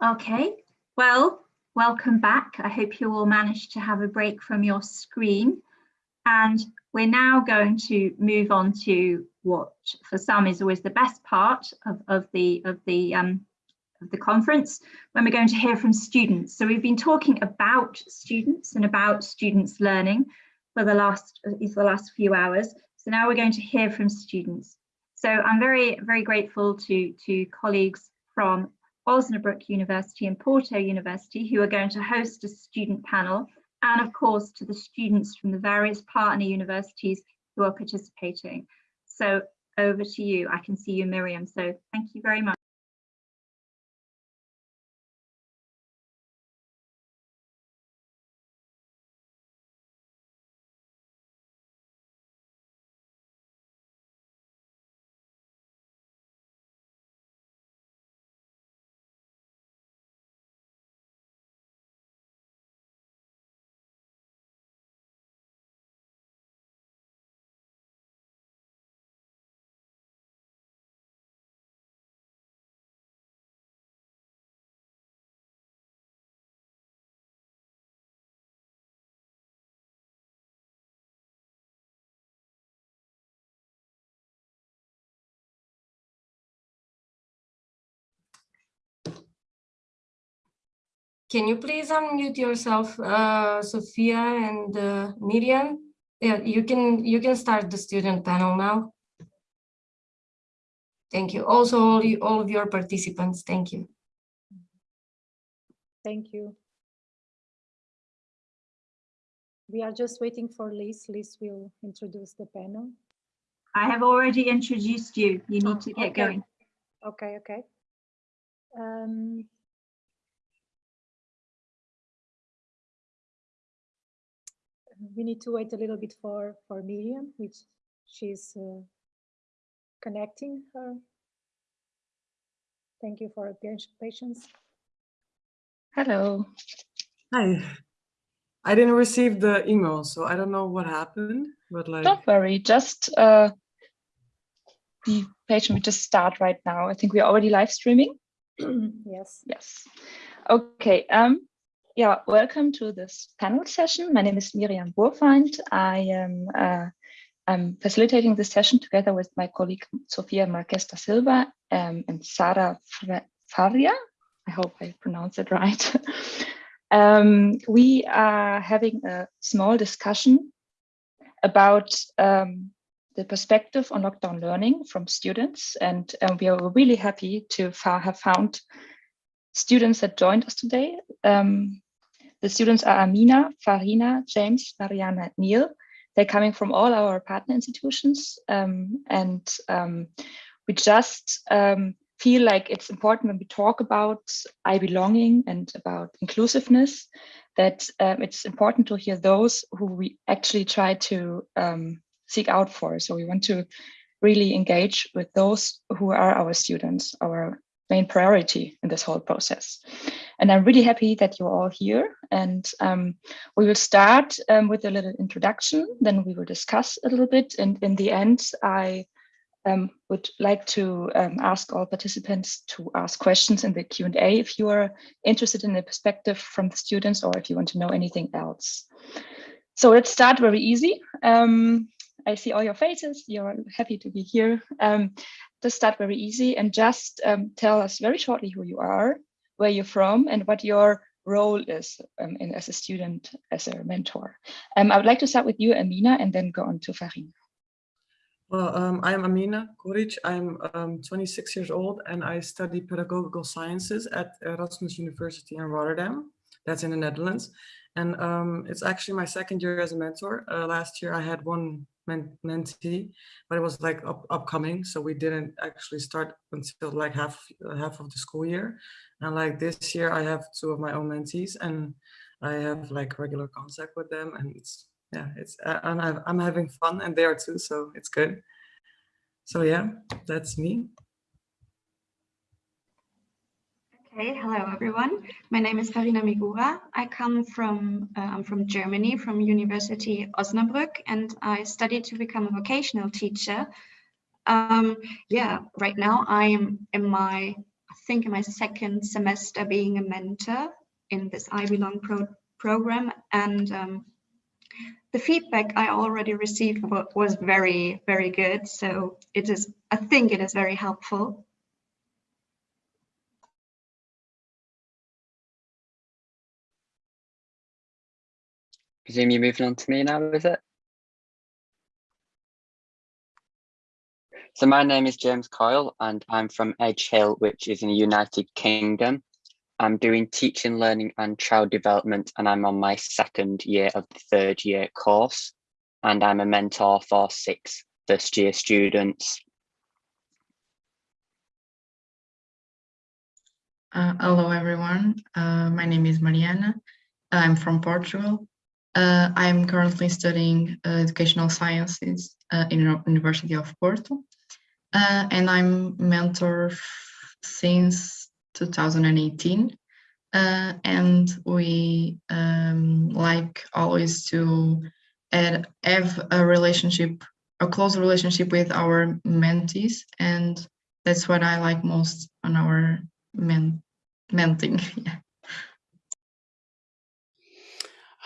Okay, well, welcome back. I hope you all managed to have a break from your screen. And we're now going to move on to what for some is always the best part of, of the of the um, of the conference when we're going to hear from students. So we've been talking about students and about students learning for the last for the last few hours. So now we're going to hear from students. So I'm very, very grateful to, to colleagues from Osnabrück University and Porto University who are going to host a student panel and of course to the students from the various partner universities who are participating. So over to you. I can see you, Miriam. So thank you very much. Can you please unmute yourself, uh, Sofia and uh, Miriam? Yeah, you can you can start the student panel now. Thank you. Also, all, you, all of your participants, thank you. Thank you. We are just waiting for Liz. Liz will introduce the panel. I have already introduced you. You need Oh, to get okay. going. Okay, okay. Um, we need to wait a little bit for for Miriam, which she's uh, connecting her. Thank you for your patience. Hello. Hi. I didn't receive the email, so I don't know what happened, but like, Don't worry, just uh, be patient. We just start right now. I think we're already live streaming. yes. Yes. Okay. Um, yeah, welcome to this panel session. My name is Miriam Burfeind. I am uh, I'm facilitating this session together with my colleague Sofia Marques da Silva um, and Sara Faria. I hope I pronounced it right. um, we are having a small discussion about um, the perspective on lockdown learning from students. And we are really happy to have found students that joined us today. Um, the students are Amina, Farina, James, Mariana, Neil. They're coming from all our partner institutions. um, and um, we just um, feel like it's important when we talk about I belonging and about inclusiveness, that um, it's important to hear those who we actually try to um, seek out for. So we want to really engage with those who are our students, our main priority in this whole process. And I'm really happy that you're all here. And um, we will start um, with a little introduction, then we will discuss a little bit. And in the end, I um, would like to um, ask all participants to ask questions in the Q&A if you are interested in the perspective from the students or if you want to know anything else. So let's start very easy. Um, I see all your faces. You're happy to be here. Um, just start very easy and just um, tell us very shortly who you are, where you're from, and what your role is um, in, as a student, as a mentor. Um, I would like to start with you, Amina, and then go on to Farina. well, um, I'm Amina Koric. I'm um, 26 years old and I study pedagogical sciences at Erasmus University in Rotterdam. That's in the Netherlands. And um, it's actually my second year as a mentor. Uh, last year I had one men mentee, but it was like up upcoming. So we didn't actually start until like half, half of the school year. And like this year I have two of my own mentees and I have like regular contact with them and it's yeah it's and i'm having fun and they are too so it's good so yeah that's me Okay, hello everyone. My name is Farina Migura. I come from uh, I'm from Germany, from University Osnabrück, and I studied to become a vocational teacher. Um, yeah, right now I am in my I think in my second semester being a mentor in this I Belong pro program and um, the feedback I already received was very, very good. So it is, I think it is very helpful. Presume you're moving on to me now, is it? So my name is James Coyle and I'm from Edge Hill, which is in the United Kingdom. I'm doing teaching, learning and child development and I'm on my second year of the third year course. And I'm a mentor for six first year students. Uh, hello, everyone. Uh, my name is Mariana. I'm from Portugal. Uh, I'm currently studying uh, educational sciences uh, in University of Porto. Uh, and I'm mentor since 2018. Uh, and we um, like always to add, have a relationship, a close relationship with our mentees. And that's what I like most on our men menting. Yeah.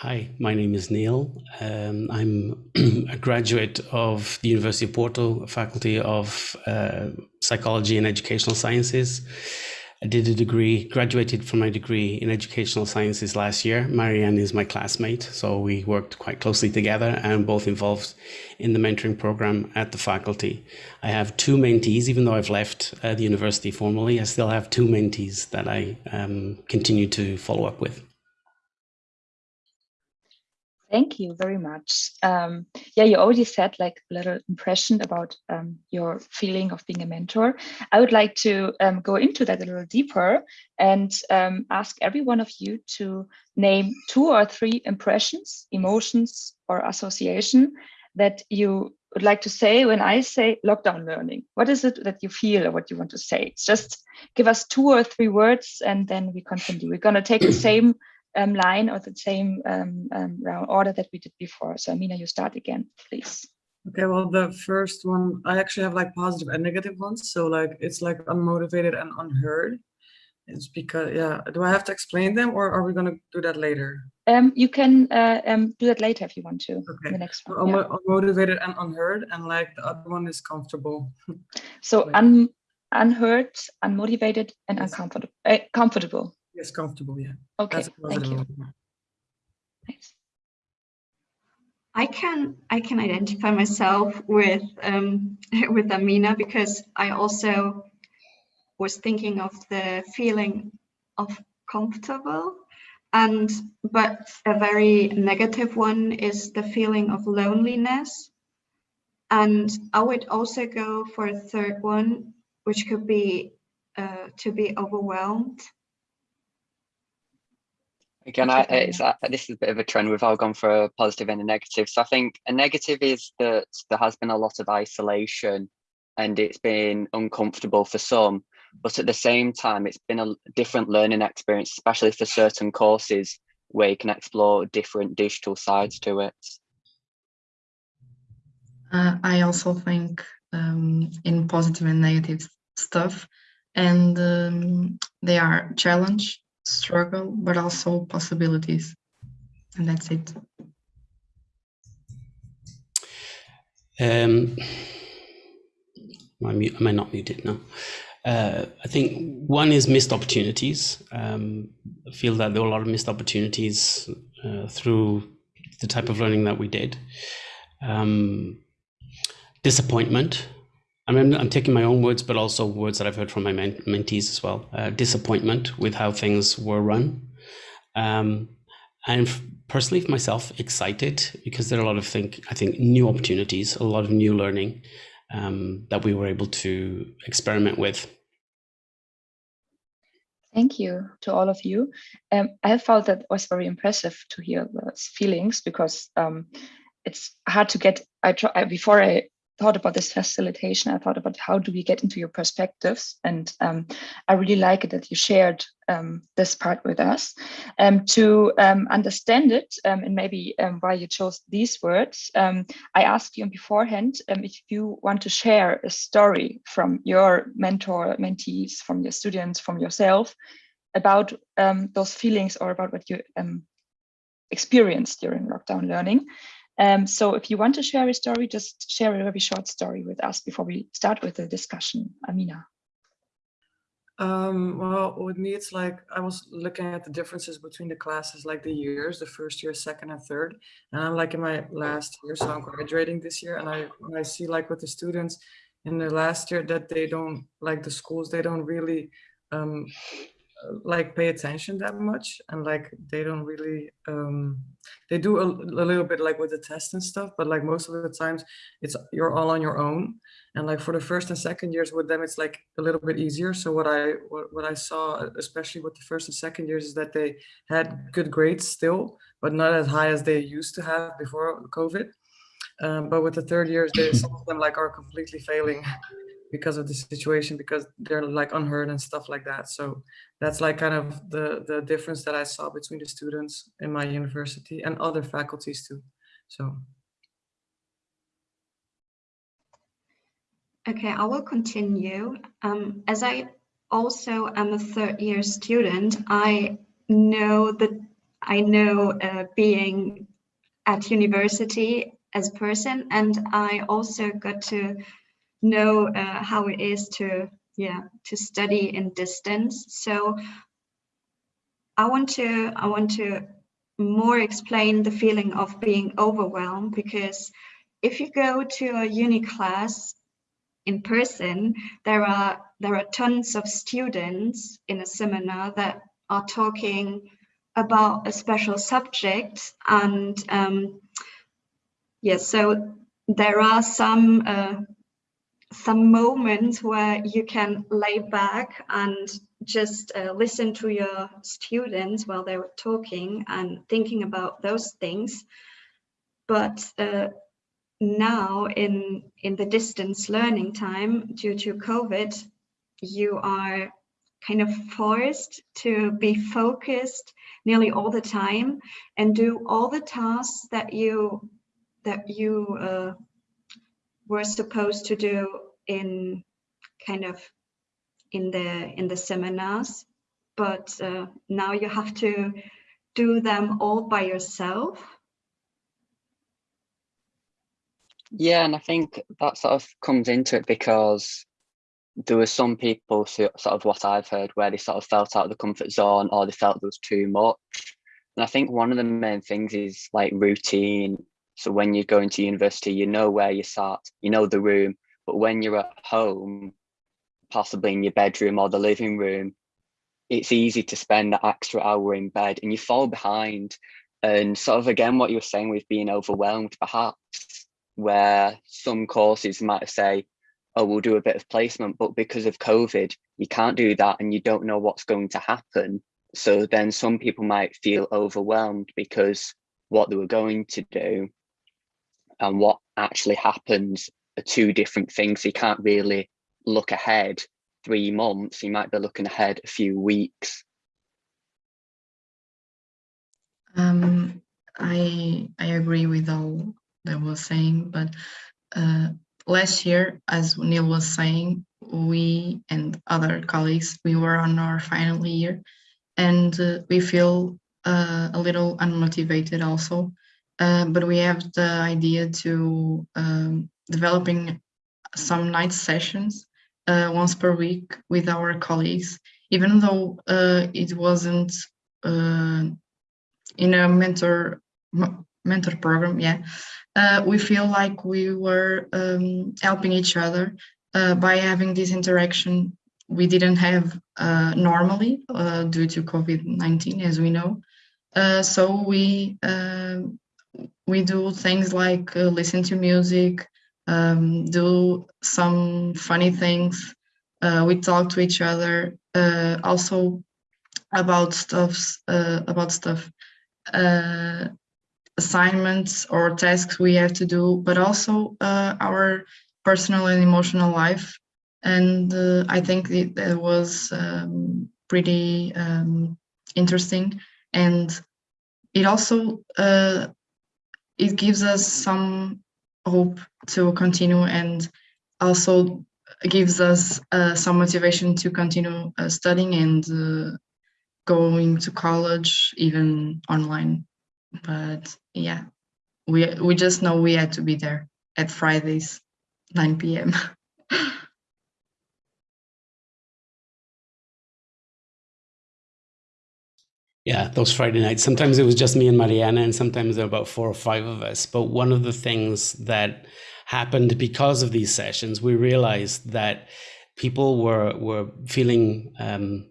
Hi, my name is Neil. Um, I'm a graduate of the University of Porto, Faculty of uh, Psychology and Educational Sciences. I did a degree, graduated from my degree in Educational Sciences last year. Mariana is my classmate, so we worked quite closely together and both involved in the mentoring program at the faculty. I have two mentees, even though I've left uh, the university formally, I still have two mentees that I um, continue to follow up with. Thank you very much. Um, yeah, you already said like a little impression about um, your feeling of being a mentor. I would like to um, go into that a little deeper and um, ask every one of you to name two or three impressions, emotions, or association that you would like to say when I say lockdown learning. What is it that you feel or what you want to say? Just give us two or three words and then we continue. We're going to take the same um, line or the same um, um, round order that we did before. So Amina, you start again, please. Okay, well, the first one, I actually have like positive and negative ones. So like, it's like unmotivated and unheard. It's because, yeah, do I have to explain them or are we gonna do that later? Um, you can uh, um, do that later if you want to. Okay. The next one. yeah. unmo- unmotivated and unheard and like the other one is comfortable. So like- un unheard, unmotivated, and uncomfortable. Uh, comfortable. Yes, comfortable, yeah. Okay, That's thank you. one. Thanks. I can I can identify myself with um, with Amina because I also was thinking of the feeling of comfortable and but a very negative one is the feeling of loneliness and I would also go for a third one which could be uh, to be overwhelmed Again, I, it's, uh, this is a bit of a trend. We've all gone for a positive and a negative. So I think a negative is that there has been a lot of isolation and it's been uncomfortable for some. But at the same time, it's been a different learning experience, especially for certain courses where you can explore different digital sides to it. Uh, I also think um, in positive and negative stuff, and um, they are challenge, struggle, but also possibilities, and that's it. Um, am I, mute, am I not muted? No. Uh, I think one is missed opportunities. Um, I feel that there were a lot of missed opportunities uh, through the type of learning that we did. Um, disappointment. I mean, I'm taking my own words, but also words that I've heard from my men- mentees as well. Uh, disappointment with how things were run. Um, and personally for myself excited because there are a lot of think i think new opportunities a lot of new learning um, that we were able to experiment with Thank you to all of you. Um, I felt that was very impressive to hear those feelings because um, it's hard to get. I try before I thought about this facilitation, I thought about how do we get into your perspectives. And um, I really like it that you shared um, this part with us. Um, to um, understand it, um, and maybe um, why you chose these words, I asked you beforehand if you want to share a story from your mentor, mentees, from your students, from yourself, about those feelings or about what you experienced during lockdown learning. Um, so if you want to share a story, just share a very short story with us before we start with the discussion. Amina. Um, well, with me, it's like I was looking at the differences between the classes, like the years, the first year, second and third. And I'm like in my last year, so I'm graduating this year. And I, I see like with the students in the last year that they don't like the schools, they don't really um, like pay attention that much and like they don't really um they do a, a, little bit like with the test and stuff but like most of the times it's you're all on your own. And like for the first and second years with them it's like a little bit easier. So what i what, what i saw especially with the first and second years is that they had good grades still but not as high as they used to have before covid. Um, but with the third years they some of them like are completely failing because of the situation because they're like unheard and stuff like that. So that's like kind of the the difference that i saw between the students in my university and other faculties too. So. Okay i will continue. Um, as i also am a third year student i know that i know uh, being at university as person and i also got to know uh, how it is to yeah to study in distance. So i want to i want to more explain the feeling of being overwhelmed because if you go to a uni class in person there are there are tons of students in a seminar that are talking about a special subject and um yes yeah, so there are some uh, some moments where you can lay back and just uh, listen to your students while they were talking and thinking about those things. But uh, now in, in the distance learning time due to COVID, you are kind of forced to be focused nearly all the time and do all the tasks that you that you uh, were supposed to do in kind of in the in the seminars but uh, now you have to do them all by yourself. Yeah and i think that sort of comes into it because there were some people sort of what i've heard where they sort of felt out of the comfort zone or they felt there was too much. And i think one of the main things is like routine. So when you're going to university you know where you sat you know the room but when you're at home, possibly in your bedroom or the living room, it's easy to spend that extra hour in bed and you fall behind. And sort of again, what you were saying with being overwhelmed, perhaps, where some courses might say, oh, we'll do a bit of placement, but because of COVID, you can't do that and you don't know what's going to happen. So then some people might feel overwhelmed because what they were going to do and what actually happens are two different things. You can't really look ahead three months. You might be looking ahead a few weeks. Um, I I agree with all that was saying, but uh, last year, as Neil was saying, we and other colleagues, we were on our final year, and uh, we feel uh, a little unmotivated also. Uh, but we have the idea to um, developing some night sessions uh, once per week with our colleagues, even though uh, it wasn't uh, in a mentor mentor program. Yeah, uh, we feel like we were um, helping each other uh, by having this interaction we didn't have uh, normally due to COVID-19, as we know. so we we do things like listen to music, um, do some funny things. Uh, we talk to each other uh, also about stuff uh, about stuff uh, assignments or tasks we have to do, but also uh, our personal and emotional life. And uh, I think it, it was um, pretty um, interesting. And it also it gives us some hope to continue and also gives us uh, some motivation to continue uh, studying and uh, going to college even online. But yeah we we just know we had to be there at fridays 9 p.m Yeah, those Friday nights. Sometimes it was just me and Mariana, and sometimes there were about four or five of us. But one of the things that happened because of these sessions, we realized that people were were feeling um,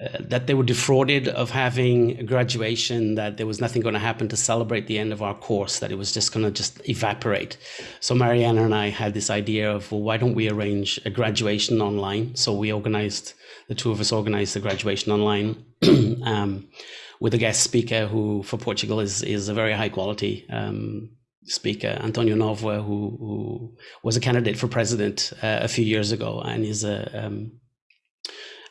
uh, that they were defrauded of having a graduation, that there was nothing going to happen to celebrate the end of our course, that it was just going to just evaporate. So Mariana and I had this idea of, well, why don't we arrange a graduation online? So we organized, the two of us organized the graduation online um, with a guest speaker who for Portugal is, is a very high quality um, speaker, Antonio Novoa, who, who was a candidate for president uh, a few years ago and is a um,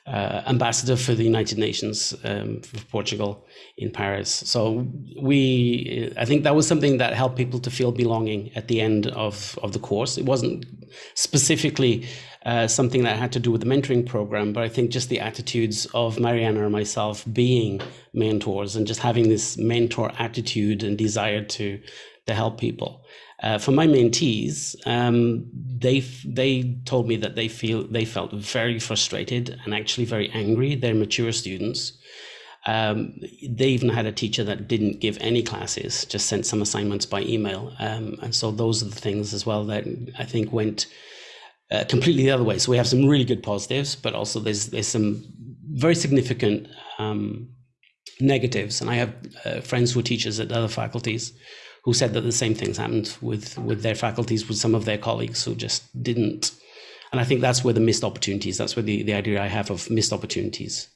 uh, ambassador for the United Nations um, for Portugal in Paris. So we, I think that was something that helped people to feel belonging at the end of, of the course. It wasn't specifically uh, something that had to do with the mentoring program, but I think just the attitudes of Mariana and myself being mentors and just having this mentor attitude and desire to to help people. Uh, for my mentees, um, they they told me that they feel they felt very frustrated and actually very angry. They're mature students. Um, they even had a teacher that didn't give any classes, just sent some assignments by email. Um, and so those are the things as well that I think went uh, completely the other way. So we have some really good positives, but also there's there's some very significant um, negatives. And I have uh, friends who are teachers at other faculties who said that the same things happened with with their faculties with some of their colleagues who just didn't. And i think that's where the missed opportunities that's where the, the idea i have of missed opportunities.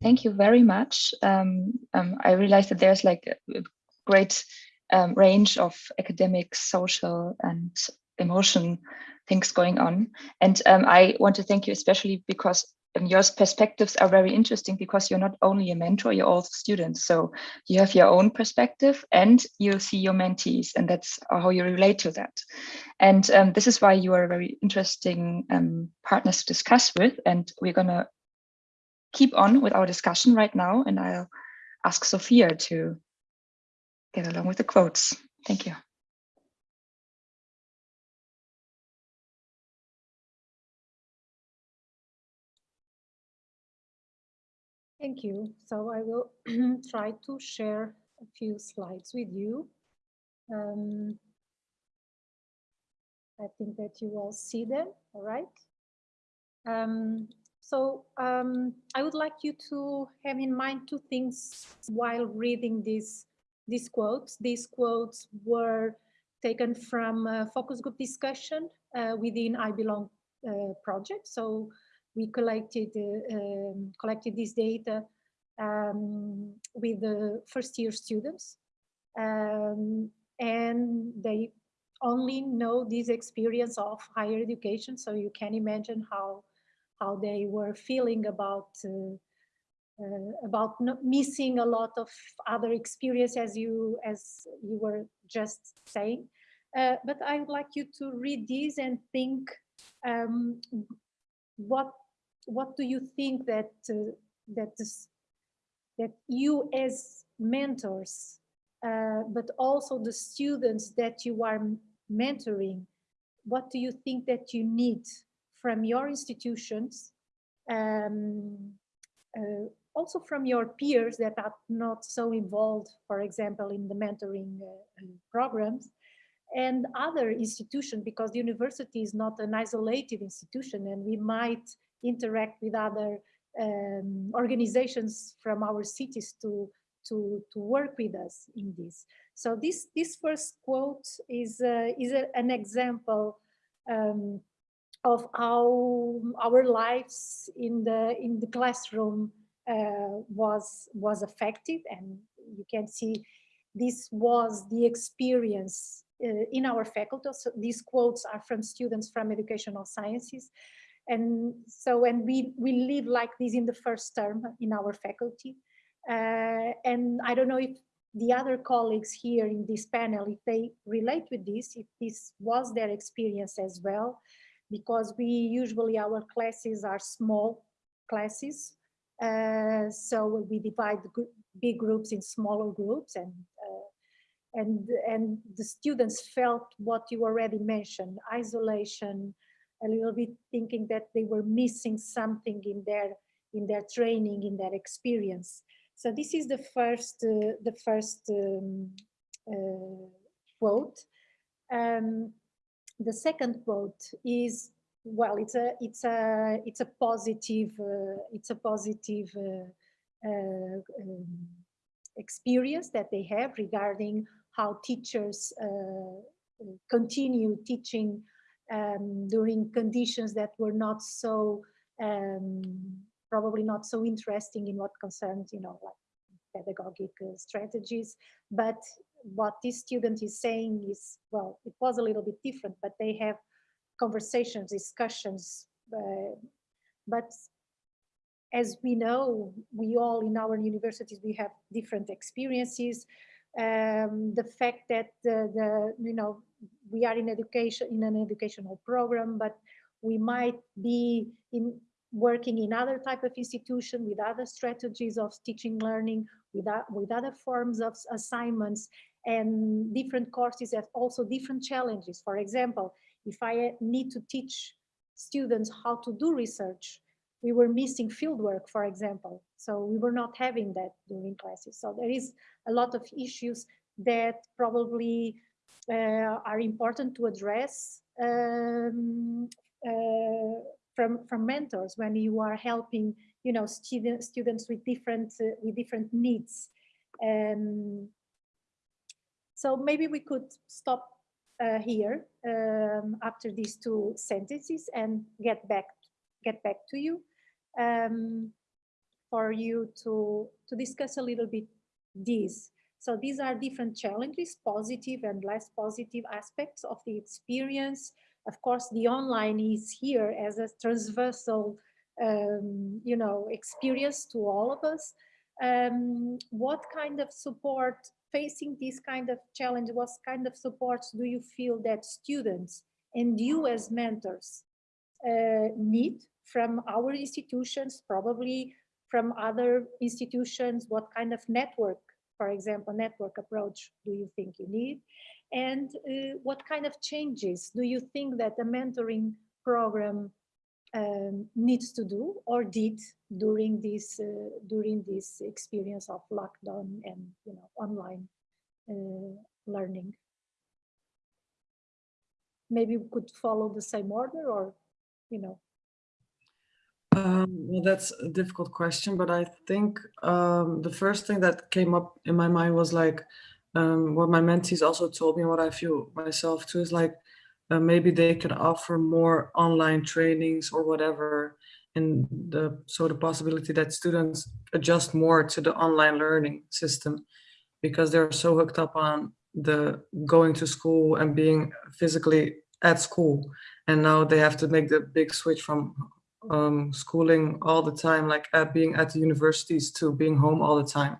Thank you very much. Um, um, i realized that there's like a great um, range of academic social and emotion things going on. And um, i want to thank you especially because your perspectives are very interesting because you're not only a mentor, you're also students. So you have your own perspective and you see your mentees and that's how you relate to that. And um, this is why you are a very interesting um, partners to discuss with. And we're gonna keep on with our discussion right now. And I'll ask Sofia to get along with the quotes. Thank you. Thank you. So I will try to share a few slides with you. Um, I think that you all see them, all right? Um, so um, I would like you to have in mind two things while reading these, these quotes. These quotes were taken from a focus group discussion uh, within I Belong uh, project. So we collected uh, um, collected this data um, with the first year students. Um, and they only know this experience of higher education so you can imagine how how they were feeling about uh, uh, about missing a lot of other experience as you as you were just saying. Uh, but I would like you to read these and think um, what what do you think that uh, that this, that you as mentors, uh, but also the students that you are mentoring, what do you think that you need from your institutions, um, uh, also from your peers that are not so involved, for example, in the mentoring uh, programs, and other institutions, because the university is not an isolated institution and we might interact with other um, organizations from our cities to, to, to work with us in this. So this, this first quote is, uh, is a, an example um, of how our lives in the, in the classroom uh, was, was affected and you can see this was the experience uh, in our faculty. So these quotes are from students from educational sciences. And so, and we, we live like this in the first term in our faculty. Uh, and I don't know if the other colleagues here in this panel, if they relate with this, if this was their experience as well, because we usually, our classes are small classes. Uh, so we divide big groups in smaller groups and uh, and and the students felt what you already mentioned, isolation, a little bit thinking that they were missing something in their in their training, in their experience. So this is the first uh, the first um, uh, quote. Um, the second quote is well, it's a it's a it's a positive uh, it's a positive uh, uh, um, experience that they have regarding how teachers uh, continue teaching um, during conditions that were not so um, probably not so interesting in what concerns you know like pedagogic uh, strategies. But what this student is saying is well it was a little bit different but they have conversations discussions uh, but as we know we all in our universities we have different experiences. Um, the fact that the, the you know we are in education in an educational program but we might be in working in other type of institution with other strategies of teaching learning with, with other forms of assignments and different courses have also different challenges. For example if i eh, need to teach students how to do research we were missing fieldwork for example. So we were not having that during classes. So there is a lot of issues that probably are important to address um, uh, from from mentors when you are helping you know student, students with different uh, with different needs. Um, so maybe we could stop uh, here um, after these two sentences and get back get back to you um, for you to to discuss a little bit these so these are different challenges, positive and less positive aspects of the experience. Of course, the online is here as a transversal, um, you know, experience to all of us. Um, what kind of support facing this kind of challenge, what kind of supports do you feel that students and you as mentors uh, need from our institutions, probably from other institutions, what kind of network for example, network approach do you think you need? And uh, what kind of changes do you think that the mentoring program um, needs to do or did during this uh, during this experience of lockdown and you know online uh, learning? Maybe we could follow the same order or you know Um, well, that's a difficult question, but I think um, the first thing that came up in my mind was like um, what my mentees also told me, what I feel myself too, is like uh, maybe they can offer more online trainings or whatever, and the possibility that students adjust more to the online learning system because they're so hooked up on the going to school and being physically at school, and now they have to make the big switch from um, schooling all the time, like at being at the universities to being home all the time.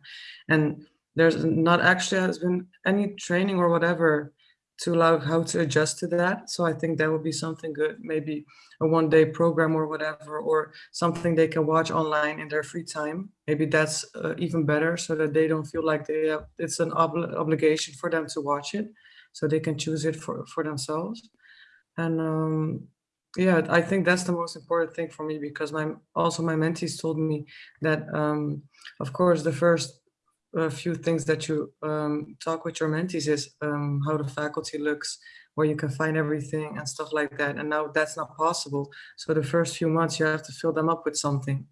And there's not actually has been any training or whatever to allow how to adjust to that. So I think that would be something good, maybe a one day program or whatever, or something they can watch online in their free time. Maybe that's uh, even better so that they don't feel like they have, it's an obli obligation for them to watch it. So they can choose it for, for themselves. And um, yeah i think that's the most important thing for me because my also my mentees told me that um, of course the first uh, few things that you um, talk with your mentees is um, how the faculty looks where you can find everything and stuff like that. And now that's not possible. So the first few months you have to fill them up with something.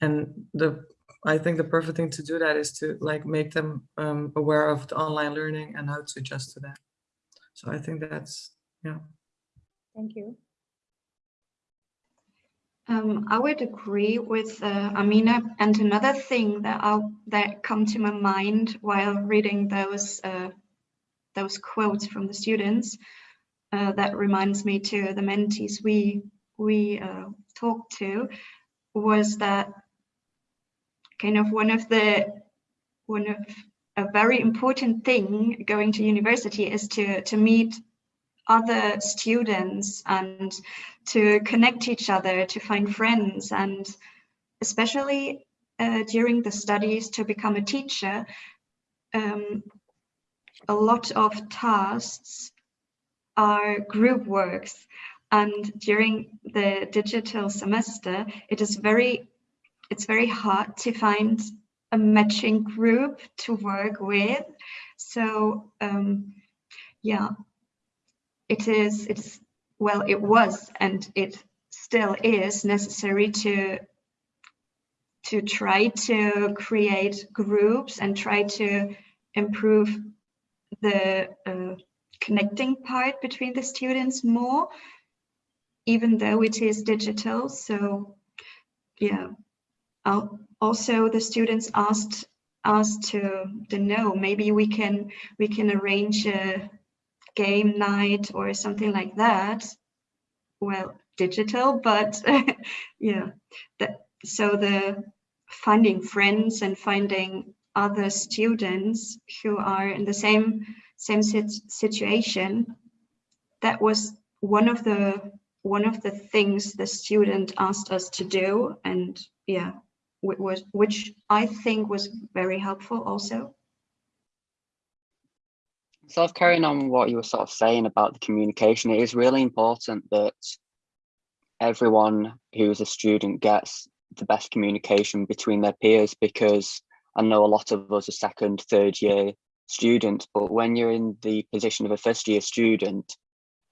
And the i think the perfect thing to do that is to like make them um, aware of the online learning and how to adjust to that. So i think that's yeah. Thank you Um, I would agree with uh, Amina. And another thing that I, that come to my mind while reading those uh, those quotes from the students, uh, that reminds me to the mentees we we uh, talked to, was that kind of one of the one of a very important thing going to university is to to meet other students and to connect each other, to find friends, and especially uh, during the studies to become a teacher, um, a lot of tasks are group works. And during the digital semester, it is very, it's very hard to find a matching group to work with. So um, yeah, it is it's well it was and it still is necessary to to try to create groups and try to improve the uh, connecting part between the students more even though it is digital. So yeah. I'll, also the students asked asked to to know maybe we can we can arrange a game night or something like that. Well digital but yeah. That so the finding friends and finding other students who are in the same same situation that was one of the one of the things the student asked us to do. And yeah was which i think was very helpful also sort of carrying on what you were sort of saying about the communication, it is really important that everyone who's a student gets the best communication between their peers because I know a lot of us are second, third year students, but when you're in the position of a first year student,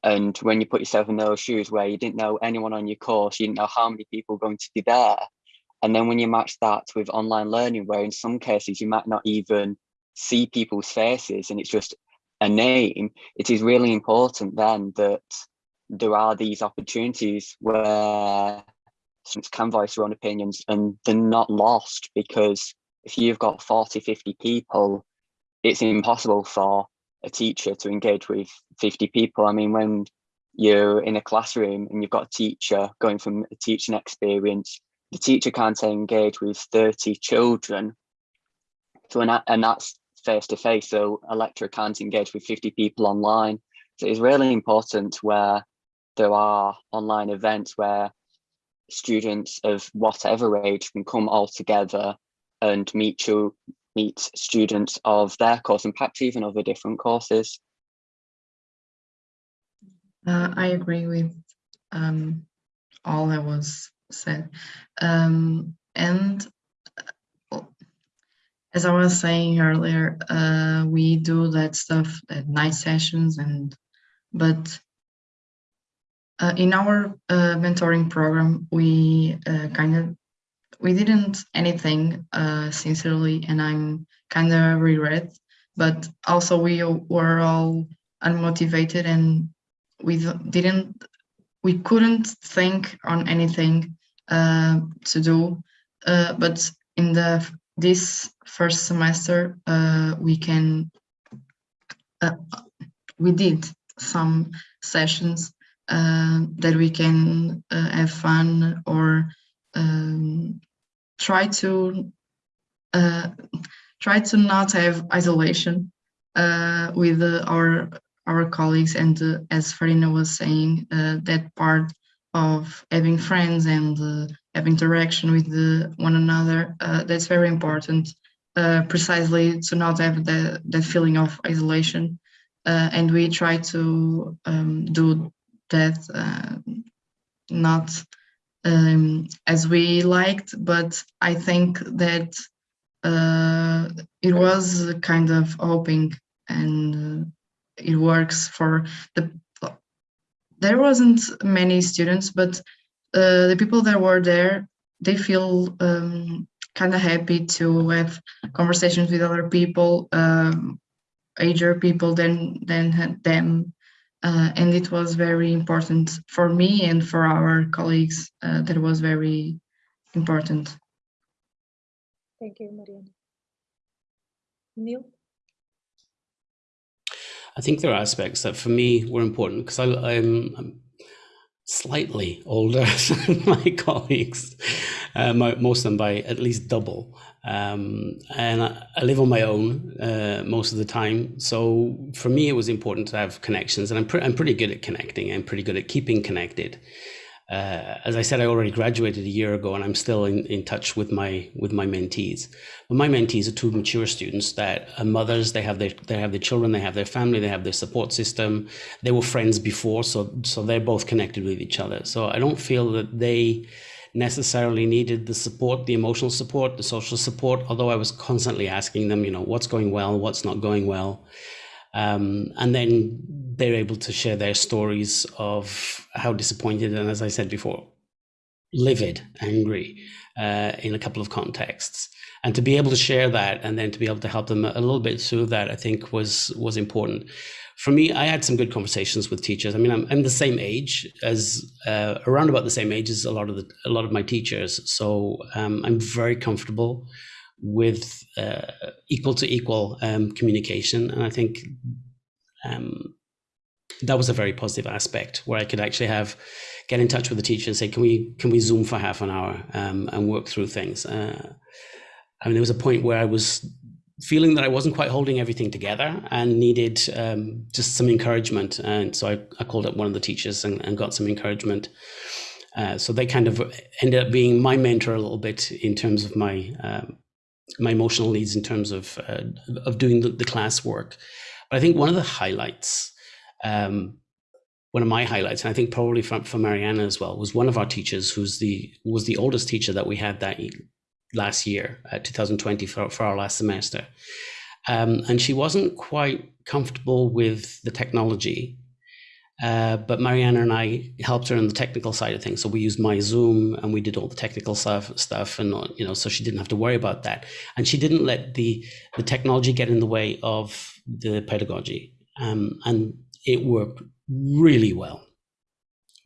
and when you put yourself in those shoes where you didn't know anyone on your course, you didn't know how many people were going to be there. And then when you match that with online learning, where in some cases you might not even see people's faces and it's just a name, it is really important then that there are these opportunities where students can voice their own opinions and they're not lost because if you've got 40, 50 people, it's impossible for a teacher to engage with 50 people. I mean, when you're in a classroom and you've got a teacher going from a teaching experience, the teacher can't engage with 30 children. So, and, and that's face to face. So a lecturer can't engage with 50 people online. So it's really important where there are online events where students of whatever age can come all together and meet you meet students of their course and perhaps even other different courses. Uh, I agree with um, all that was said. Um, and as I was saying earlier, uh, we do that stuff at night sessions and but uh, in our uh, mentoring program, we uh, kind of we didn't anything uh, sincerely, and I'm kind of regret. But also we were all unmotivated, and we didn't we couldn't think on anything uh, to do. but in the this first semester, uh, we can, uh, we did some sessions uh, that we can uh, have fun or um, try to uh, try to not have isolation uh, with our our colleagues. And as Farina was saying, that part of having friends and have interaction with the, one another, uh, that's very important, uh, precisely to not have the, that feeling of isolation. Uh, and we try to um, do that uh, not um, as we liked, but I think that uh, it was kind of hoping and it works for the there wasn't many students, but uh, the people that were there, they feel um, kind of happy to have conversations with other people, um, ager people than than them, Uh, and it was very important for me and for our colleagues. Uh, that was very important. Thank you, Mariana. Neil? I think there are aspects that for me were important because I'm, I'm, slightly older than my colleagues, uh, most of them by at least double. Um, and I, I, live on my own uh, most of the time. So for me, it was important to have connections, and I'm, pre I'm pretty good at connecting. I'm pretty good at keeping connected uh, as I said, I already graduated a year ago, and I'm still in, in touch with my with my mentees. But my mentees are two mature students that are mothers. They have their they have their children, they have their family, they have their support system. They were friends before, so so they're both connected with each other. So I don't feel that they necessarily needed the support, the emotional support, the social support. Although I was constantly asking them, you know, what's going well, what's not going well. Um, and then they're able to share their stories of how disappointed and, as I said before, livid, angry uh, in a couple of contexts. And to be able to share that and then to be able to help them a little bit through that, I think was was important. For me, I had some good conversations with teachers. I mean, I'm, I'm the same age as uh, around about the same age as a lot of the a lot of my teachers, so um, I'm very comfortable with uh, equal to equal um, communication. And I think um, that was a very positive aspect where I could actually have get in touch with the teacher and say, can we can we zoom for half an hour um, and work through things? Uh, I mean, there was a point where I was feeling that I wasn't quite holding everything together and needed um, just some encouragement. And so I, I, called up one of the teachers and, and got some encouragement. Uh, so they kind of ended up being my mentor a little bit in terms of my um, my emotional needs in terms of uh, of doing the, the class work. But I think one of the highlights, um, one of my highlights, and I think probably for, for Mariana as well, was one of our teachers who's the was the oldest teacher that we had that last year, uh, 2020 for, for our last semester. Um, and she wasn't quite comfortable with the technology uh, but Mariana and I helped her on the technical side of things. So we used my Zoom and we did all the technical stuff, stuff, and you know, so she didn't have to worry about that. And she didn't let the the technology get in the way of the pedagogy, um, and it worked really well,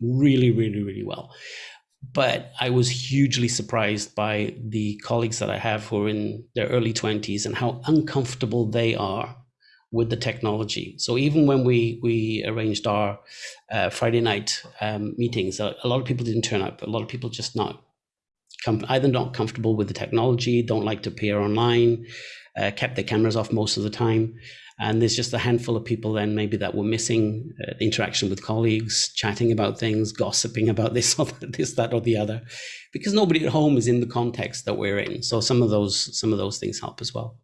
really, really, really well. But I was hugely surprised by the colleagues that I have who are in their early twenties and how uncomfortable they are with the technology. So even when we we arranged our uh, Friday night um, meetings, a, lot of people didn't turn up. A lot of people just not either not comfortable with the technology, don't like to appear online, uh, kept their cameras off most of the time. And there's just a handful of people then maybe that were missing uh, interaction with colleagues, chatting about things, gossiping about this or this, that, or the other, because nobody at home is in the context that we're in. So some of those some of those things help as well.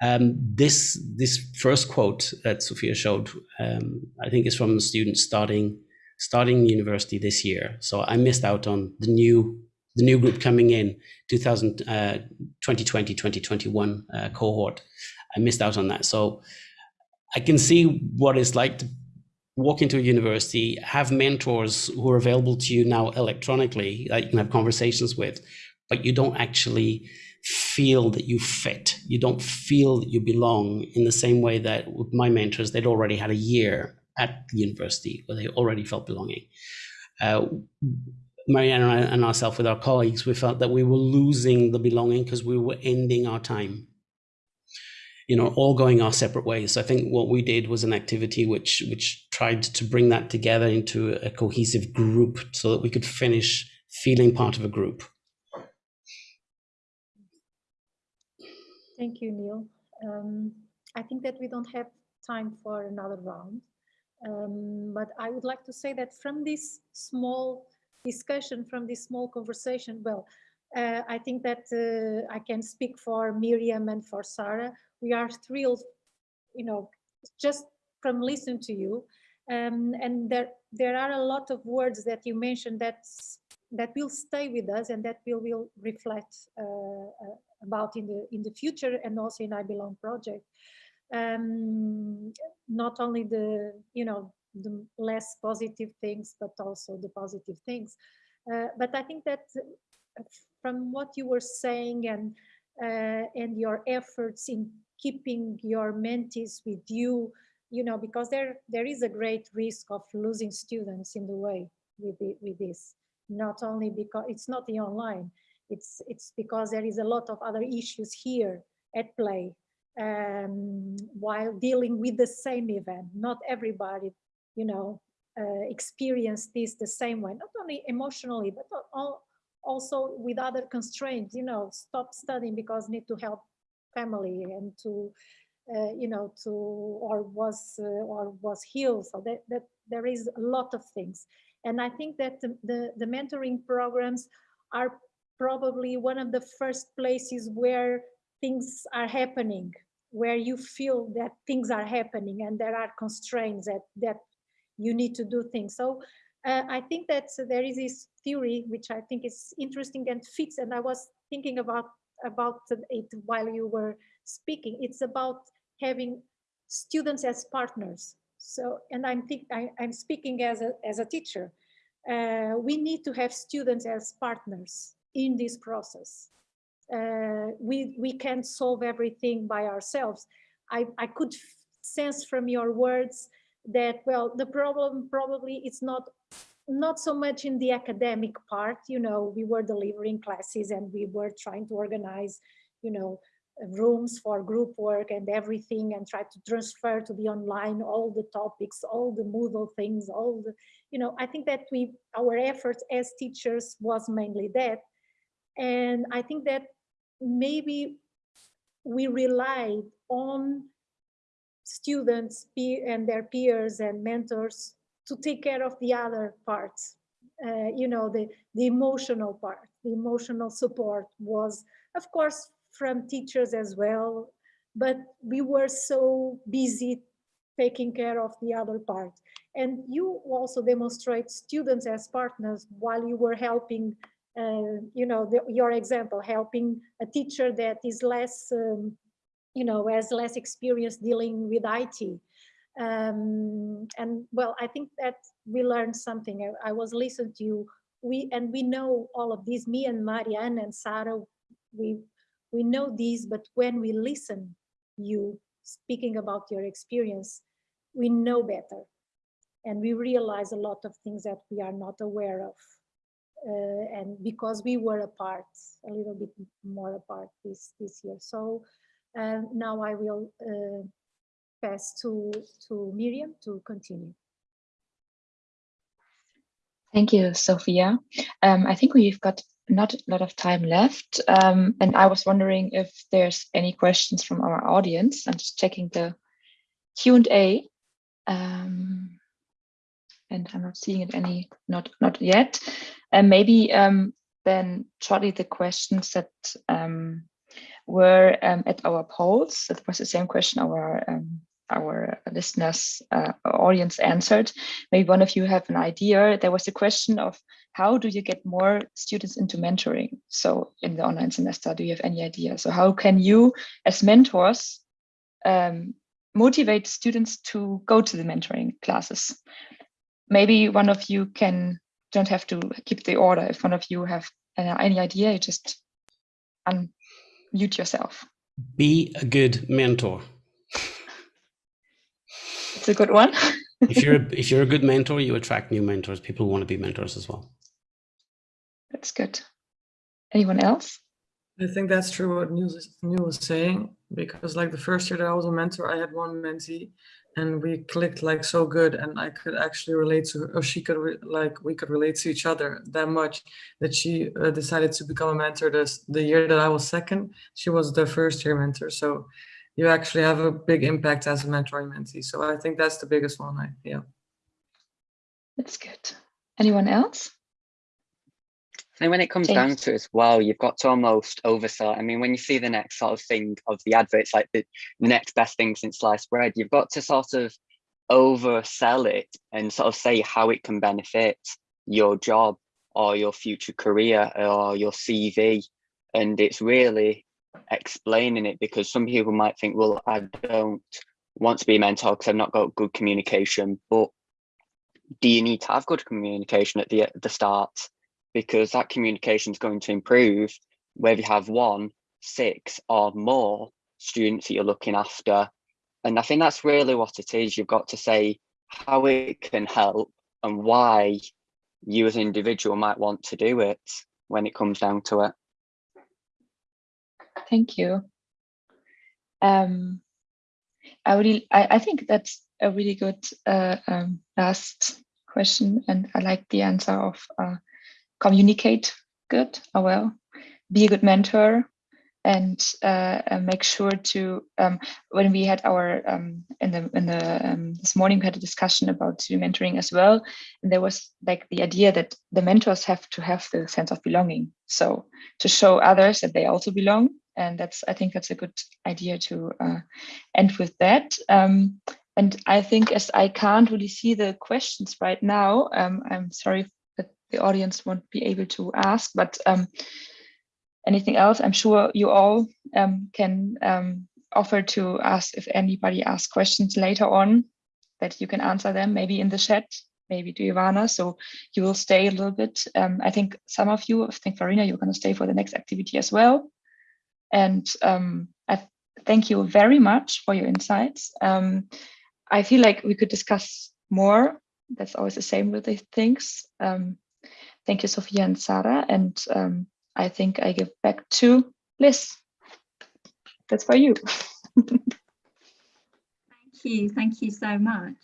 Um, this this first quote that Sofia showed, um, I think, is from a student starting starting university this year. So I missed out on the new the new group coming in 2000, uh, 2020 2021 uh, cohort. I missed out on that. So I can see what it's like to walk into a university, have mentors who are available to you now electronically that you can have conversations with, but you don't actually feel that you fit. You don't feel that you belong in the same way that with my mentors, they'd already had a year at the university where they already felt belonging. Uh, Mariana and, I, and ourselves, with our colleagues, we felt that we were losing the belonging because we were ending our time. You know, all going our separate ways. So I think what we did was an activity which which tried to bring that together into a cohesive group so that we could finish feeling part of a group. Thank you, Neil. Um, I think that we don't have time for another round. Um, but I would like to say that from this small discussion, from this small conversation, well, uh, I think that uh, I can speak for Miriam and for Sarah. We are thrilled, you know, just from listening to you. Um, and there, there are a lot of words that you mentioned that that will stay with us and that will will reflect uh, uh about in the in the future and also in I Belong project. Um, not only the you know the less positive things, but also the positive things. Uh, but I think that uh, from what you were saying and uh, and your efforts in keeping your mentees with you you know, because there there is a great risk of losing students in the way with the, with this. Not only because it's not the online, it's it's because there is a lot of other issues here at play um, while dealing with the same event. Not everybody, you know, uh, experience this the same way, not only emotionally, but all, also with other constraints, you know, stop studying because need to help family and to, uh, you know, to, or was, uh, or was healed. So that, that there is a lot of things. And I think that the, the, the mentoring programs are probably one of the first places where things are happening, where you feel that things are happening and there are constraints that, that you need to do things. So uh, I think that there is this theory, which I think is interesting and fits, and I was thinking about, about it while you were speaking. It's about having students as partners. So, and I'm, think, I, I'm speaking as a, as a teacher. Uh, we need to have students as partners in this process. Uh, we, we can't solve everything by ourselves. I, I could sense from your words that, well, the problem probably it's not not so much in the academic part, you know, we were delivering classes and we were trying to organize, you know, rooms for group work and everything and try to transfer to the online all the topics, all the Moodle things, all the, you know, I think that we, our efforts as teachers was mainly that. And I think that maybe we relied on students and their peers and mentors to take care of the other parts. Uh, you know, the, the emotional part, the emotional support was, of course, from teachers as well, but we were so busy taking care of the other part. And you also demonstrate students as partners while you were helping, uh, you know, the, your example, helping a teacher that is less um, you know, has less experience dealing with IT. Um, and well, I think that we learned something. I, I, was listening to you. We and we know all of this. Me and Marianne and Sarah, we we know these. But when we listen, you speaking about your experience, we know better, and we realize a lot of things that we are not aware of. Uh, and because we were apart, a little bit more apart this this year. So and now I will uh, pass to, to Miriam to continue. Thank you, Sofia. Um, I think we've got not a lot of time left. Um, and I was wondering if there's any questions from our audience. I'm just checking the Q&A. Um, and I'm not seeing it any, not, not yet. And maybe um, then shortly the questions that um, were um, at our polls. That was the same question our um, our listeners uh, audience answered. Maybe one of you have an idea. There was a question of how do you get more students into mentoring? So in the online semester, do you have any idea? So how can you as mentors um, motivate students to go to the mentoring classes? Maybe one of you can, don't have to keep the order. If one of you have uh, any idea, you just unmute yourself. Be a good mentor. It's a good one. if you're if you're a good mentor, you attract new mentors. People want to be mentors as well. That's good. Anyone else? I think that's true what Neil was saying, because like the first year that I was a mentor, I had one mentee and we clicked like so good and I could actually relate to her, or she could like we could relate to each other that much that she uh, decided to become a mentor this the year that I was second she was the first year mentor. So you actually have a big impact as a mentoring mentee. So I think that's the biggest one I yeah. That's good. Anyone else and when it comes down to it as well, you've got to almost oversell. I mean, when you see the next sort of thing of the adverts, like the, the next best thing since sliced bread, you've got to sort of oversell it and sort of say how it can benefit your job or your future career or your CV. And it's really explaining it because some people might think, well, I don't want to be a mentor because I've not got good communication. But do you need to have good communication at the, at the start? Because that communication is going to improve whether you have one, six or more students that you're looking after and I think that's really what it is. You've got to say how it can help and why you as an individual might want to do it when it comes down to it. Thank you. Um, I really, I, I think that's a really good uh, um, last question, and I like the answer of uh, communicate good or well, be a good mentor, and uh, make sure to um, when we had our um, in the in the um, this morning we had a discussion about mentoring as well, and there was like the idea that the mentors have to have the sense of belonging, so to show others that they also belong, and that's I think that's a good idea to uh, end with that. Um, and I think as I can't really see the questions right now, um, I'm sorry the audience won't be able to ask, but um, anything else, I'm sure you all um, can um, offer to ask if anybody asks questions later on that you can answer them, maybe in the chat, maybe to Ivana. So you will stay a little bit. Um, I think some of you, I think Farina, you're going to stay for the next activity as well. And um, I thank you very much for your insights. Um, I feel like we could discuss more. That's always the same with these things. Um, thank you, Sofia and Sarah. And um, I think I give back to Liz. That's for you. thank you. Thank you so much.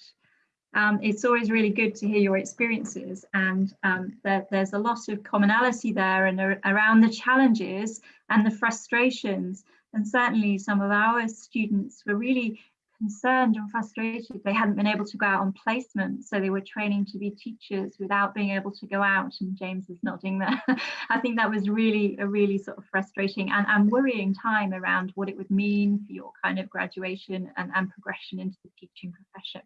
Um, it's always really good to hear your experiences and um, there, there's a lot of commonality there and around the challenges and the frustrations and certainly some of our students were really concerned and frustrated they hadn't been able to go out on placement so they were training to be teachers without being able to go out and James is nodding there. I think that was really a really sort of frustrating and, and worrying time around what it would mean for your kind of graduation and, and progression into the teaching profession